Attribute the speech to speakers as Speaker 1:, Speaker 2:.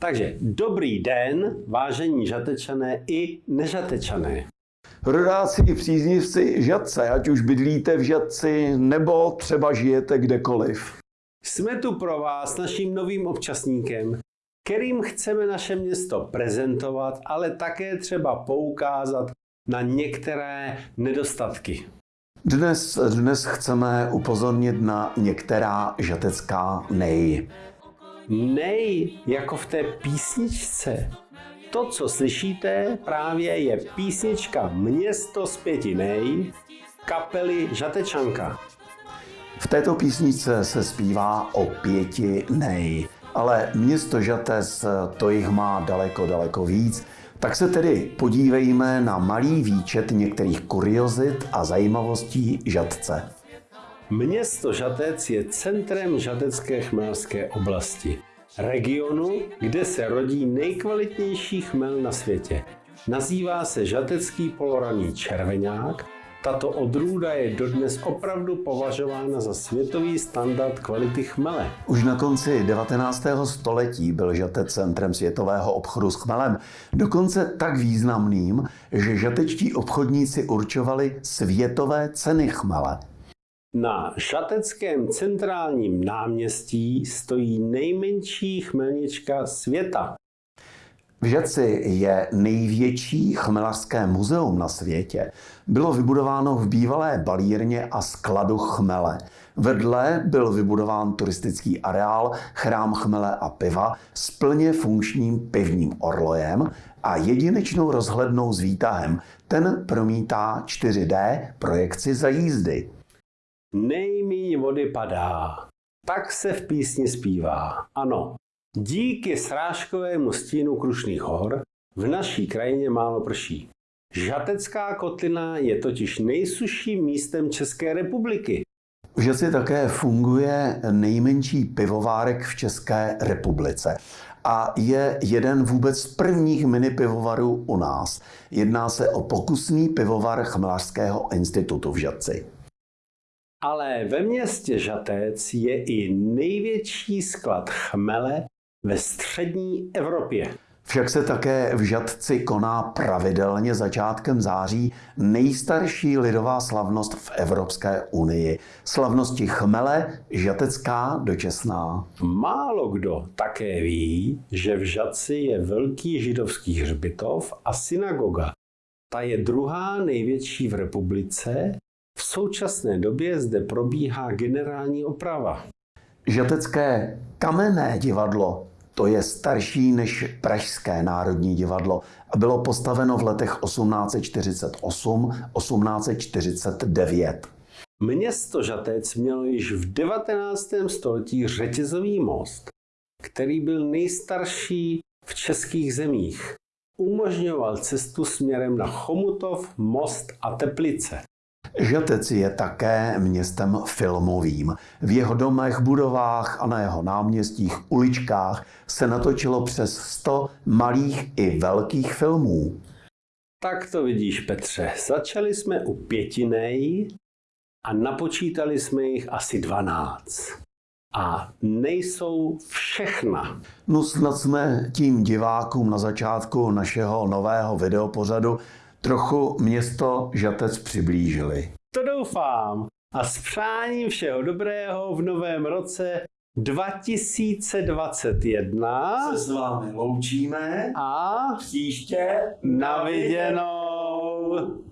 Speaker 1: Takže dobrý den, vážení žatečané i nežatečané.
Speaker 2: Rodáci i příznivci žadce, ať už bydlíte v žadci nebo třeba žijete kdekoliv.
Speaker 1: Jsme tu pro vás naším novým občasníkem, kterým chceme naše město prezentovat, ale také třeba poukázat na některé nedostatky.
Speaker 2: Dnes, dnes chceme upozornit na některá žatecká nej.
Speaker 1: Nej, jako v té písničce. To, co slyšíte, právě je písnička Město z pěti nej kapely Žatečanka.
Speaker 2: V této písničce se zpívá o pěti nej, ale město Žatec to jich má daleko, daleko víc. Tak se tedy podívejme na malý výčet některých kuriozit a zajímavostí Žatce.
Speaker 1: Město Žatec je centrem žatecké chmelské oblasti. Regionu, kde se rodí nejkvalitnější chmel na světě. Nazývá se žatecký poloraný červeňák. Tato odrůda je dodnes opravdu považována za světový standard kvality chmele.
Speaker 2: Už na konci 19. století byl žatec centrem světového obchodu s chmelem, dokonce tak významným, že žatečtí obchodníci určovali světové ceny chmele.
Speaker 1: Na Šateckém centrálním náměstí stojí nejmenší chmelnička světa.
Speaker 2: V Žaci je největší chmelařské muzeum na světě. Bylo vybudováno v bývalé balírně a skladu chmele. Vedle byl vybudován turistický areál, chrám chmele a piva s plně funkčním pivním orlojem a jedinečnou rozhlednou s výtahem. Ten promítá 4D projekci za jízdy.
Speaker 1: Nejmíň vody padá, tak se v písni zpívá. Ano, díky srážkovému stínu Krušných hor v naší krajině málo prší. Žatecká kotlina je totiž nejsušším místem České republiky.
Speaker 2: V Žaci také funguje nejmenší pivovárek v České republice a je jeden vůbec z prvních mini pivovarů u nás. Jedná se o pokusný pivovar Chmelařského institutu v Žadci.
Speaker 1: Ale ve městě Žatec je i největší sklad chmele ve střední Evropě.
Speaker 2: Však se také v Žadci koná pravidelně začátkem září nejstarší lidová slavnost v Evropské unii. Slavnosti chmele Žatecká dočasná.
Speaker 1: Málo kdo také ví, že v Žadci je velký židovský hřbitov a synagoga. Ta je druhá největší v republice v současné době zde probíhá generální oprava.
Speaker 2: Žatecké kamenné divadlo to je starší než Pražské národní divadlo a bylo postaveno v letech 1848-1849.
Speaker 1: Město Žatec mělo již v 19. století řetězový most, který byl nejstarší v českých zemích. Umožňoval cestu směrem na Chomutov, Most a Teplice.
Speaker 2: Žatec je také městem filmovým. V jeho domech, budovách a na jeho náměstích, uličkách se natočilo přes 100 malých i velkých filmů.
Speaker 1: Tak to vidíš, Petře. Začali jsme u pětinej a napočítali jsme jich asi 12. A nejsou všechna.
Speaker 2: No snad jsme tím divákům na začátku našeho nového videopořadu trochu město Žatec přiblížili.
Speaker 1: To doufám. A s přáním všeho dobrého v novém roce 2021
Speaker 2: se s vámi loučíme
Speaker 1: a
Speaker 2: příště
Speaker 1: na viděnou.